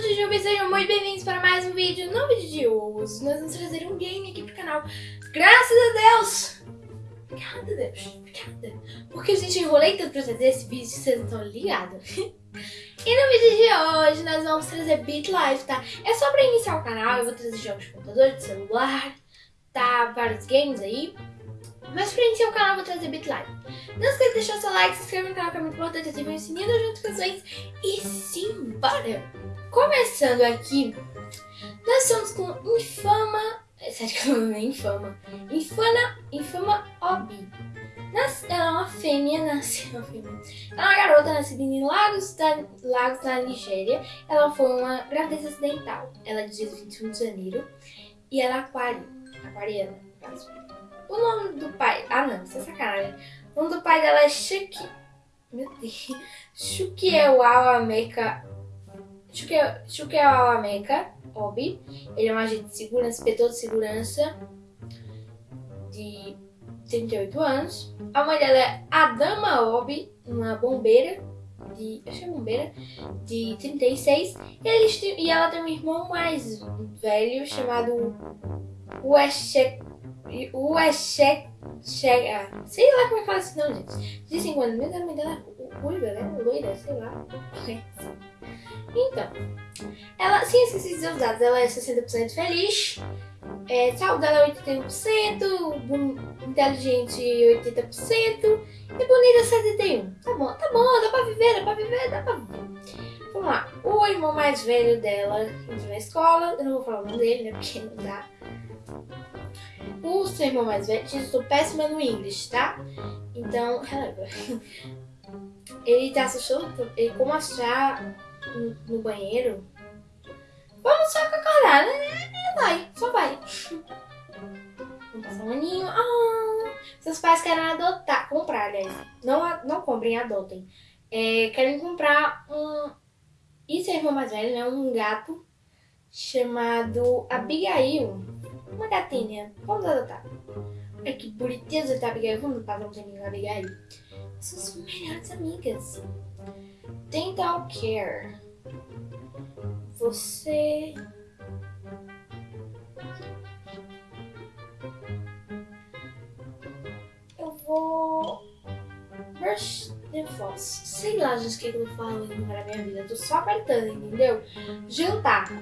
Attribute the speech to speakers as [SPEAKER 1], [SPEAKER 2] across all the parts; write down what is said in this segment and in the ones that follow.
[SPEAKER 1] sou Jujuba e sejam muito bem-vindos para mais um vídeo. No vídeo de hoje, nós vamos trazer um game aqui pro canal. Graças a Deus! Obrigada, Deus. Obrigada. Porque a gente enrolei tanto pra trazer esse vídeo, vocês não estão ligados. e no vídeo de hoje, nós vamos trazer Beat tá? É só pra iniciar o canal, eu vou trazer jogos de computador, de celular, tá? Vários games aí. Mas pra iniciar o canal, eu vou trazer Beat. Não esqueça de deixar seu like, se inscrever no canal que é muito importante, ativar o sininho das notificações e simbora! Começando aqui, nós estamos com Infama... Sério que é Infama. Infana... Infama Obi. Nas, ela é uma fêmea, nasceu uma fêmea. Ela é uma garota nascida em Lagos, da, Lagos na Nigéria. Ela foi uma gravidez acidental. Ela é de 21 de janeiro. E ela é aquário. Aquariana. O nome do pai... Ah, não, isso é sacanagem. O nome do pai dela é Shuki... Meu Deus. Shukiewawameka... Shukiewawameka Obi. Ele é um agente de segurança, inspetor de segurança de 38 anos. A mãe dela é Adama Obi, uma bombeira de... Acho que é bombeira, de 36. E, eles, e ela tem um irmão mais velho chamado Weshek... Weshek... Chega. Sei lá como é que fala esse nome, gente. De 5 anos, mesmo a mãe dela é ruiva, né? Loira, sei lá. Então, ela, sem esquecer de dados, ela é 60% feliz, é, saúde dela é 81%, inteligente 80% e bonita 71%. Tá bom, tá bom, dá pra viver, dá pra viver, dá pra viver. Vamos lá, o irmão mais velho dela entrou na escola, eu não vou falar o nome dele, né, porque não dá. O seu irmão mais velho, eu estou péssima no inglês, tá? Então. Ele tá assustando, ele como achar no, banheiro, vamos só acordar, né? Vai, só vai. Vamos passar um aninho. Ah, seus pais querem adotar, comprar, aliás. Não, não comprem, adotem. É, querem comprar um... E seu irmão mais velho, né? Um gato chamado Abigail. Uma gatinha. Vamos adotar. Ai, que bonitinha tá, Abigail. Vamos passar um tempinho com a Abigail. São as melhores amigas. Dental Care. Você... Eu vou... Brush the floss. Sei lá, gente, o que eu falo na minha vida. Eu tô só apertando, entendeu? Jantar.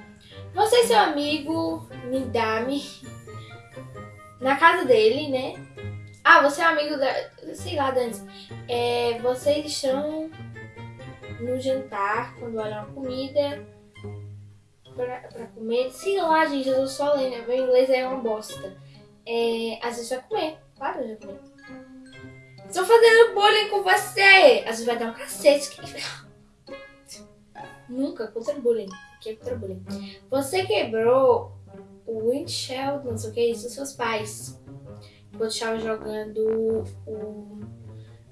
[SPEAKER 1] Você e seu amigo Nidami na casa dele, né? Ah, você é amigo da... Sei lá, Dani. É, vocês estão no jantar, quando olham a comida pra, pra comer. Sei lá, gente, eu só lendo. Meu inglês é uma bosta. É, às vezes vai comer. Claro, vai comer. Estou fazendo bullying com você! Às vezes vai dar um cacete. Nunca contra bullying. Que é contra bullying. Você quebrou o windshield, não sei o que é isso, dos seus pais. Enquanto estava jogando o.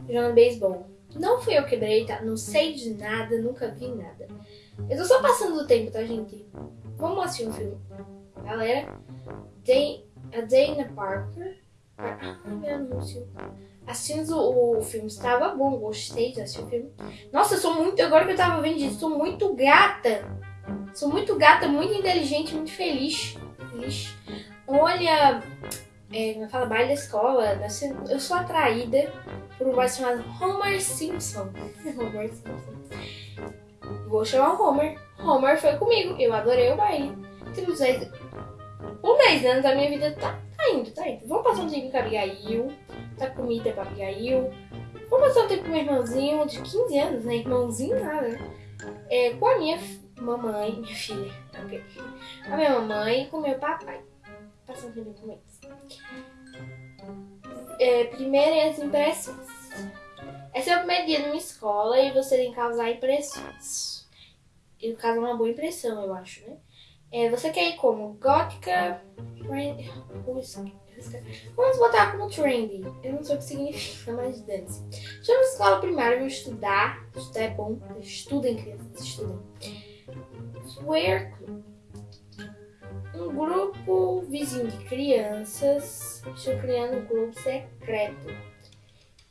[SPEAKER 1] jogando beisebol. Não fui eu que quebrei, tá? Não sei de nada, nunca vi nada. Eu tô só passando o tempo, tá, gente? Vamos assistir um filme. Galera, Day, a Dana Parker. Ah, meu anúncio. Assistimos o, filme, estava bom, gostei de assistir o filme. Nossa, eu sou muito. Agora que eu tava vendo isso, sou muito gata. Sou muito gata, muito inteligente, muito feliz. feliz. Olha, é, me fala baile da escola. Eu sou atraída por um boy chamado Homer Simpson. Homer Simpson. Vou chamar o Homer. Homer foi comigo. Eu adorei o baile. Temos aí um 10 anos da minha vida tá, tá indo, tá indo. Vamos passar um tempo com a Abigail. Tá comida pra Abigail. Vamos passar um tempo com meu irmãozinho de 15 anos, né? Irmãozinho nada, né? É, com a minha mamãe, minha filha, ok? A minha mamãe e com meu papai. Passar um tempo com eles. É, primeiras impressões. É o primeiro dia numa escola e você tem que causar impressões. E causar uma boa impressão, eu acho, né? É, você quer ir como gótica, Vamos botar como trendy. Eu não sei o que significa, mas dance. Chama escola primária, vou estudar. Estudar é bom. Estudem, crianças, estudem. Swear. Um grupo vizinho de crianças estão criando um clube secreto.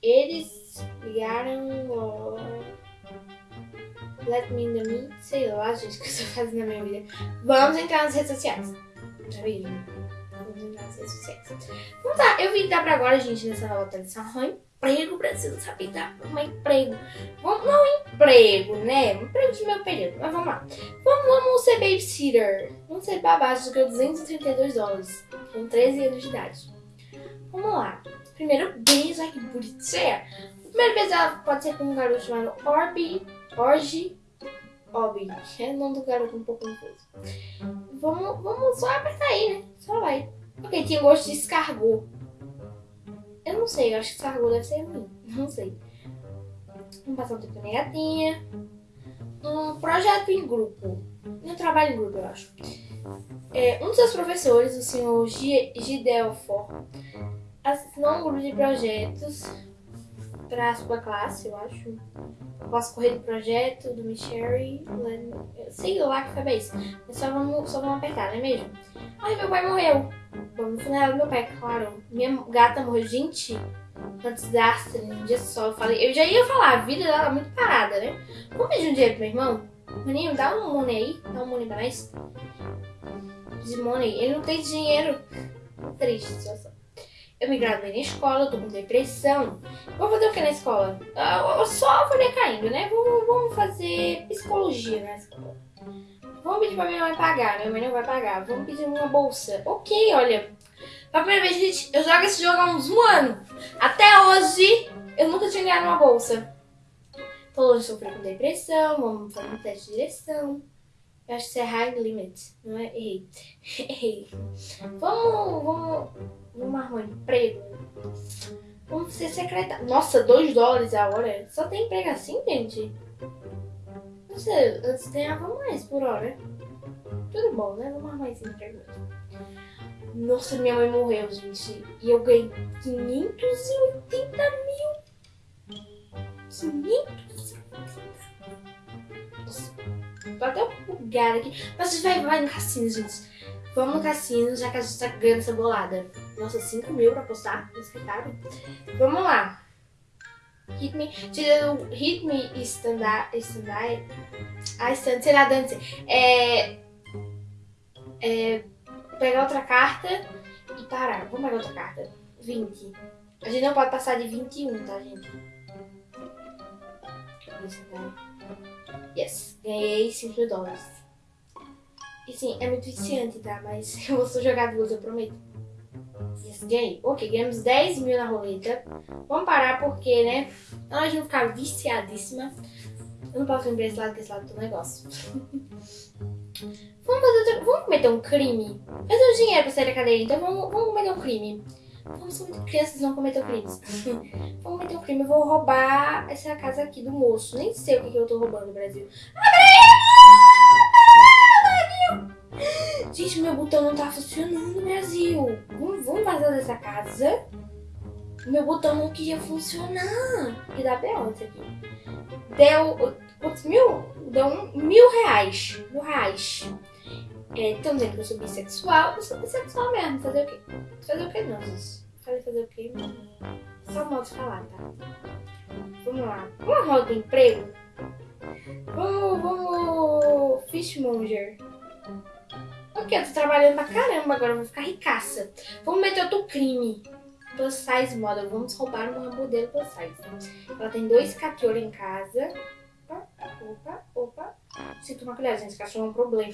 [SPEAKER 1] Eles ligaram. Let me in the me. Sei lá, gente, o que eu tô fazendo na minha vida. Vamos entrar nas redes sociais. Tá vendo? Vamos entrar nas redes sociais. Então tá, eu vim dá pra agora, gente, nessa nova tradição. Arrumar emprego, preciso saber dar um emprego. Vamos, não emprego, né? Um emprego de meu período. Mas vamos lá. Vamos, vamos ser babysitter. Vamos ser babás do que 232 dólares. Com 13 anos de idade. Vamos lá. Primeiro beijo, ai que bonitinha. O primeiro beijo pode ser com um garoto chamado Orbi, Orgi, Obi. É o nome do garoto um pouco confuso. Vamos, vamos só apertar aí, né? Só vai. Ok, tinha gosto de escargot. Eu não sei, eu acho que escargot deve ser ruim. Não sei. Vamos passar um tempo com a minha gatinha. Um projeto em grupo. Um trabalho em grupo, eu acho. É, um dos seus professores, o senhor Gidelfor, assinou um grupo de projetos para a sua classe, eu acho. Posso correr do projeto, do Michelle, sei lá que foi isso. Mas só vamos, só vamos apertar, não é mesmo? Ai, meu pai morreu. Vamos funeral do meu pai, claro. Minha gata morreu, gente. Um desastre, um dia só. Eu falei, eu já ia falar, a vida dela é muito parada, né? Vamos pedir um dinheiro pro meu irmão? Maninho, dá um money aí, dá um money pra nós. De money, ele não tem dinheiro. Triste situação. Eu me graduei na escola, eu tô com depressão. Vou fazer o que na escola? Eu só vou decaindo, né? Vamos fazer psicologia na escola. Vamos pedir pra minha mãe pagar. Minha mãe não vai pagar. Vamos pedir uma bolsa. Ok, olha. Pela primeira vez, gente, eu jogo esse jogo há uns um ano. Até hoje, eu nunca tinha ganhado uma bolsa. Longe de sofrer com depressão. Vamos fazer um teste de direção. Eu acho que isso é high limit, não é? Errei. Errei. Vamos, vamos, vamos arrumar um emprego. Vamos ser secretário. Nossa, 2 dólares a hora. Só tem emprego assim, gente? Não sei, antes ganhava mais por hora. Tudo bom, né? Vamos arrumar esse emprego. Nossa, minha mãe morreu, gente. E eu ganhei 580 mil. 580 Nossa. Tô até bugada aqui. Mas a gente vai, vai no cassino, gente. Vamos no cassino, já que a gente tá ganhando essa bolada. Nossa, 5 mil pra postar escritório. Vamos lá. Hit me. Hit me stand up. Stand up. Ah, stand, sei lá, dance. É. É. Pegar outra carta e parar. Vamos pegar outra carta. 20. A gente não pode passar de 21, tá, gente? Yes, ganhei 5 mil dólares. E sim, é muito viciante, tá? Mas eu vou só jogar duas, eu prometo. Yes, ganhei. Ok, ganhamos 10 mil na roleta. Vamos parar porque, né? Nós vamos ficar viciadíssima. Eu não posso pra esse lado, que esse lado do negócio. vamos, fazer vamos cometer um crime. Eu tenho dinheiro pra sair da cadeia, então vamos, vamos cometer um crime. Como são crianças, não cometer crimes. Vamos cometer um crime, eu vou roubar essa casa aqui do moço. Nem sei o que, que eu tô roubando no Brasil. Gente, meu botão não tá funcionando no Brasil. Vamos, vamos vazar dessa casa. Meu botão não queria funcionar. E dá B.O. isso aqui. Deu. Quantos mil? Deu um, mil reais. Mil reais. Estão dizendo que eu sou bissexual. Eu sou bissexual mesmo. Fazer o quê? Fazer o quê, não? Falei fazer o quê? Só modo de falar, tá? Vamos lá. Uma roda de emprego? Vamos, vamos. Fishmonger. Ok, eu tô trabalhando pra caramba agora, eu vou ficar ricaça. Vamos meter outro crime. Plus size model. Vamos roubar uma modelo plus size. Ela tem dois cachorros em casa. Opa, opa, opa. Sinto uma colher, gente. Cachorro é um problema.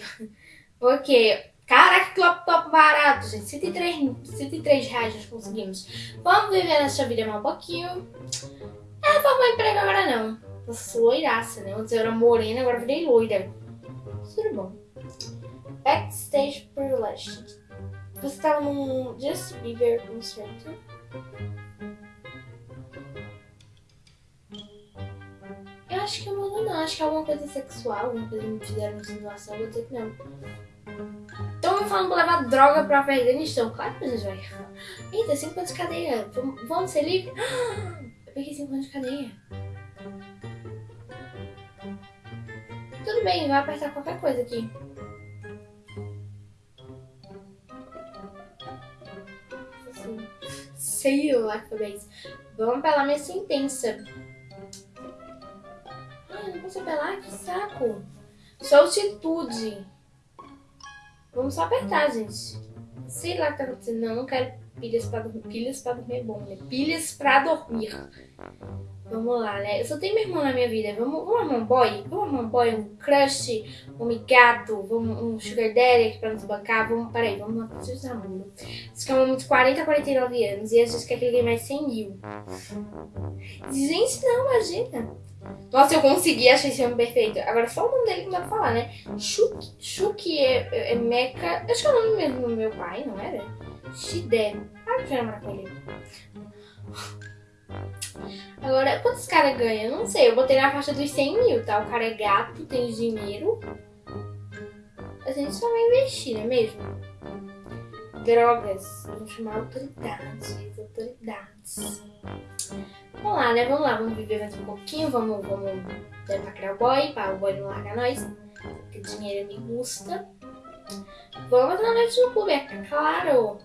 [SPEAKER 1] Ok. Caraca, que laptop barato, gente. 103, 103 reais nós conseguimos. Vamos viver nessa vida mais um pouquinho. É, vou emprego agora não. Sou loiraça, né? Antes eu era morena, agora virei loira. Tudo bom. Backstage Burlesque. Você tá num Just Bieber concerto. Eu acho que eu não. Acho que é alguma coisa sexual, alguma coisa me fizeram uma simulação. Vou dizer que não. Estão falando pra levar droga pra Afeganistão. Claro que gente vai. Eita, 5 anos de cadeia. Vamos, ser livres? Eu peguei 5 anos de cadeia. Tudo bem, vai apertar qualquer coisa aqui. Sei lá que foi isso. Vamos pela minha sentença. Ai, não se apelar, que saco. Soltitude. Vamos só apertar, gente. Sei lá o que tá acontecendo. Não, não quero pilhas pra dormir. Pilhas pra dormir é bom, né? Pilhas pra dormir. Vamos lá, né? Eu só tenho meu irmão na minha vida. Vamos, vamos arrumar um boy? Vamos arrumar um boy, um crush, um gato, vamos, um sugar daddy aqui pra nos bancar. Vamos, peraí, vamos lá pra de namoro. Vocês querem muito 40 a 49 anos e a gente quer que ele ganhe mais 100 mil. Gente, não, imagina. Nossa, eu consegui, achei esse homem perfeito. Agora só o nome dele que não dá pra falar, né? Shuki, é, é, Meca. Acho que é o nome mesmo do meu pai, não era? Shide. Ah, eu namorar com ele. Agora, quantos caras ganham? Não sei, eu botei na faixa dos 100 mil, tá? O cara é gato, tem dinheiro. A gente só vai investir, não é mesmo? Drogas. Vamos chamar autoridades. Autoridades. Vamos lá, né? Vamos lá, vamos viver mais um pouquinho. Vamos, vamos criar o boy, para o boy não largar nós. Porque dinheiro me custa. Vamos na noite no clube, é claro.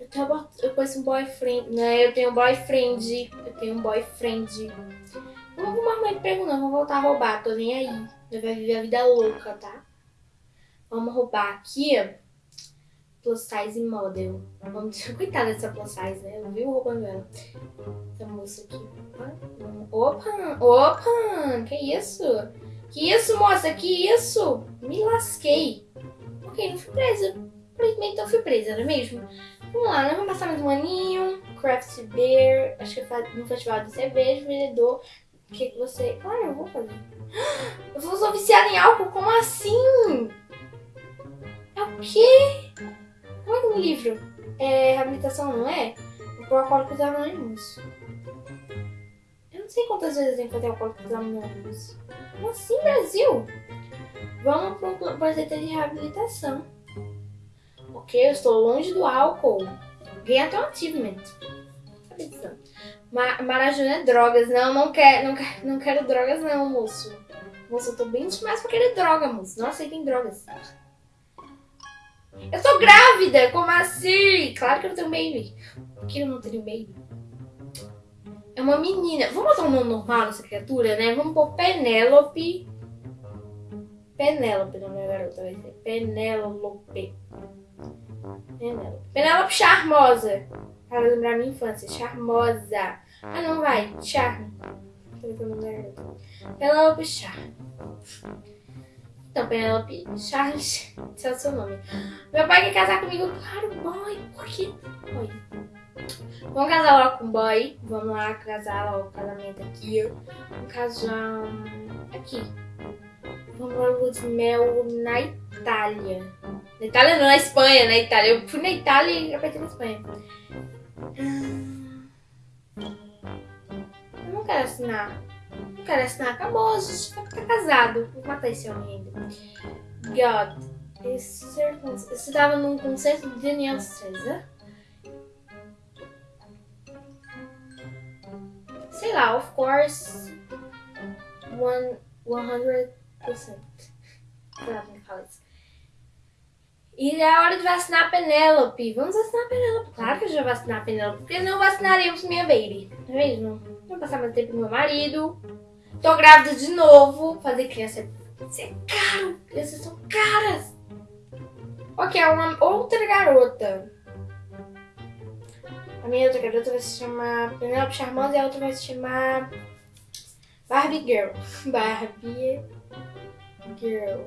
[SPEAKER 1] Eu, tenho, eu conheço um boyfriend, né? Eu tenho um boyfriend. Eu tenho um boyfriend. Não vou arrumar emprego, não. Vou voltar a roubar. Tô nem aí. Eu vai viver a vida louca, tá? Vamos roubar aqui, ó. Plus size model. Vamos... Coitada dessa plus size, né? Eu vi roubando ela. Essa moça aqui. Opa! Opa! Que isso? Que isso, moça? Que isso? Me lasquei. Ok, não fui presa. Infelizmente não fui presa, não é mesmo? Vamos lá, né? Vamos passar mais um aninho. Craft Beer. Acho que é no festival de cerveja, vendedor. O que, você. Claro, eu vou fazer. Eu sou viciada em álcool? Como assim? É o quê? Que no livro? É reabilitação, não é? Por Alcoólicos Anônimos. Eu não sei quantas vezes fazer Alcoólicos Anônimos. Como assim, Brasil? Vamos para um projeto de reabilitação. Ok, eu estou longe do álcool. Ganhei até um achievement. Ma Marajuna é drogas. Não, não quero, não, não quero drogas não, moço. Moço, eu tô bem demais pra querer droga, moço. Não aceitem drogas. Eu tô grávida! Como assim? Claro que eu não tenho baby. Por que eu não tenho baby? É uma menina. Vamos botar um nome normal nessa criatura, né? Vamos pôr Penélope. Penélope, não é garota, vai ser Penélope. Penélope. Penélope Charmosa. Para lembrar minha infância. Charmosa. Ah, não vai. Charme. Penélope Charme. Então, Penelope Charles, esse é o seu nome. Meu pai quer casar comigo? Claro, boy. Por quê? Boy. Vamos casar logo com o boy. Vamos lá casar logo o casamento aqui. Vamos casar aqui. Vamos para lua de mel na Itália. Na Itália não, na Espanha, na Itália. Eu fui na Itália e apertei na Espanha. Eu não quero assinar não quero assinar, acabou, a gente vai ficar casado. Vou matar esse homem ainda. God. Esse tava num concerto de Daniel César. Sei lá, of course. One, 100%. Sei lá como fala isso. E é hora de vacinar a Penélope. Vamos vacinar a Penélope. Claro que eu já vacinar a Penélope, porque não vacinaremos minha baby. Não é mesmo? Vou passar mais tempo com meu marido. Tô grávida de novo. Fazer criança é caro. Crianças são caras. Ok, é uma outra garota. A minha outra garota vai se chamar Penelope Charmosa e a outra vai se chamar Barbie Girl. Barbie Girl.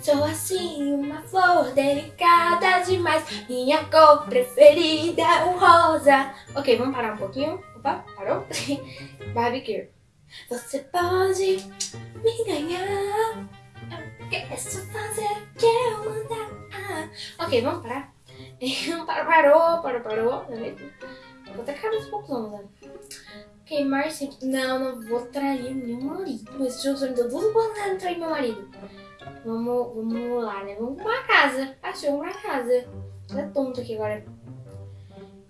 [SPEAKER 1] Sou assim, uma flor delicada demais. Minha cor preferida é o rosa. Ok, vamos parar um pouquinho. Opa, parou? Barbie Girl. Você pode me ganhar. Eu quero fazer o que eu mandar. Ok, vamos parar. parou, parou, parou. É mesmo? Vou até uns poucos anos, né? Ok, Marcia. Não, não vou trair meu marido. Esse jogo me deu duas oportunidades de trair meu marido. Vamos, vamos lá, né? Vamos pra casa. Achei, vamos pra casa. Tá tonto aqui agora.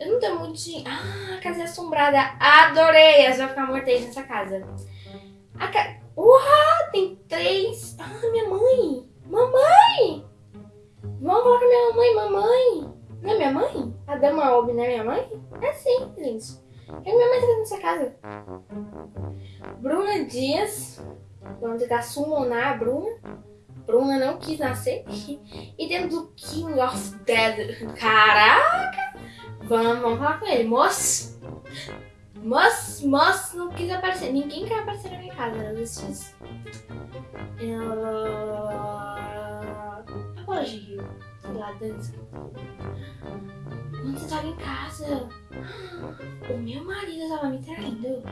[SPEAKER 1] Eu não tenho muito dinheiro. Ah, casa é assombrada. Adorei! Essa vai ficar morta aí nessa casa. A ca... Uau, tem três. Ah, minha mãe. Mamãe! Vamos falar com a minha mãe, mamãe. Não é minha mãe? A Dama Obi não é minha mãe? É sim, gente. O que minha mãe tá fazendo nessa casa? Bruna Dias. Vamos tentar summonar a Bruna. Bruna não quis nascer. E dentro do King of Dead. Caraca! Vamos, vamos falar com ele. Moço! Moço, moço, não quis aparecer. Ninguém quer aparecer na minha casa. Né? Esses... Ela... Hoje, sei lá, dança. Quando você tava em casa, o meu marido tava me traindo.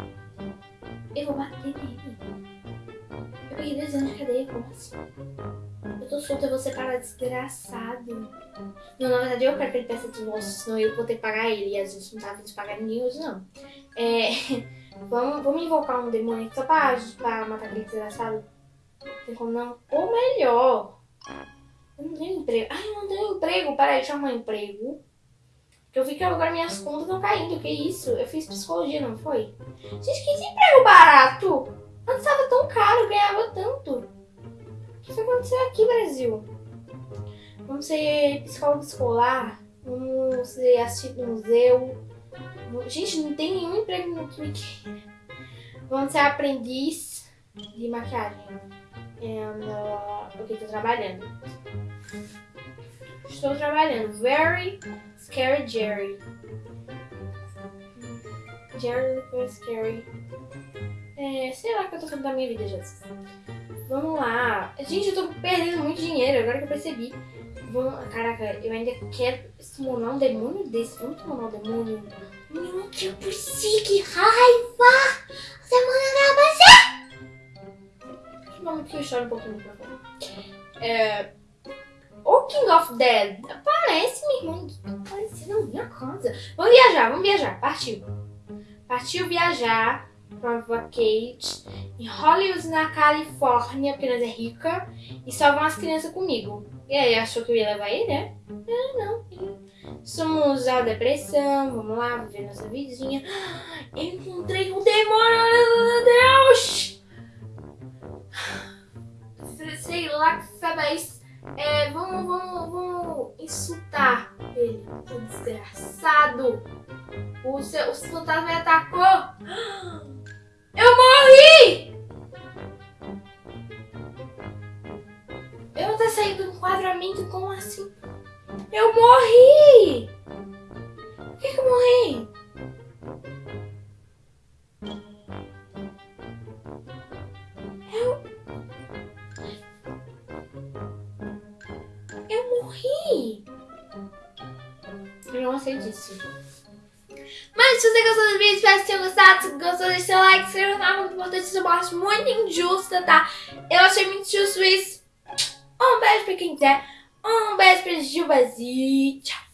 [SPEAKER 1] Eu vou bater nele. Eu peguei dois anos de cadeia, como assim? Eu tô solta, eu vou separar desgraçado. Não, na verdade eu quero que ele peça divórcio, senão eu vou ter que pagar ele. E a gente não tá vindo pagar ninguém hoje, não. É, vamos, vamos invocar um demônio só pra, pra matar aquele desgraçado? Tem como não? Ou melhor. Eu não tenho emprego. Ai, eu não tenho emprego. Peraí, deixa eu arrumar emprego. Eu vi que agora minhas contas estão caindo. Que isso? Eu fiz psicologia, não foi? Gente, que emprego barato! Antes estava tão caro, ganhava tanto. Que foi acontecer aqui, Brasil? Vamos ser psicólogo escolar. Vamos ser assistir no museu. Gente, não tem nenhum emprego no Twitter. Vamos ser aprendiz de maquiagem. And, uh, ok, tô trabalhando. Estou trabalhando. Very Scary Jerry. Jerry very scary. É, sei lá o que eu tô fazendo da minha vida, Jesus. Vamos lá. Gente, eu tô perdendo muito dinheiro, agora que eu percebi. Vamos... Caraca, eu ainda quero summonar um demônio desse. Vamos summonar um demônio? Não que eu persigo, que raiva! Semana da você! Vamos que eu choro um pouquinho no microfone. É... O King of Dead. Parece, minha irmã. Parece na minha casa. Vamos viajar, vamos viajar. Partiu. Partiu viajar pra Vacate em Hollywood, na Califórnia, porque nós é rica. E só vão as crianças comigo. E aí, achou que eu ia levar ele, né? Não, não. Somos a depressão, vamos lá, viver nossa vidinha. Eu encontrei um demônio, meu Deus! Sei lá que sabe é, vamos, vamos, vamos insultar ele. O desgraçado. O, seu, o fantasma me atacou. Eu morri! Eu vou estar saindo do enquadramento como assim? Eu morri! Por que, que eu morri? Se gostou, deixa seu like, se inscreva muito importante. Isso eu acho muito injusta, tá? Eu achei muito justo isso. Um beijo pra quem quiser. Um beijo pra Gilbazi. Tchau.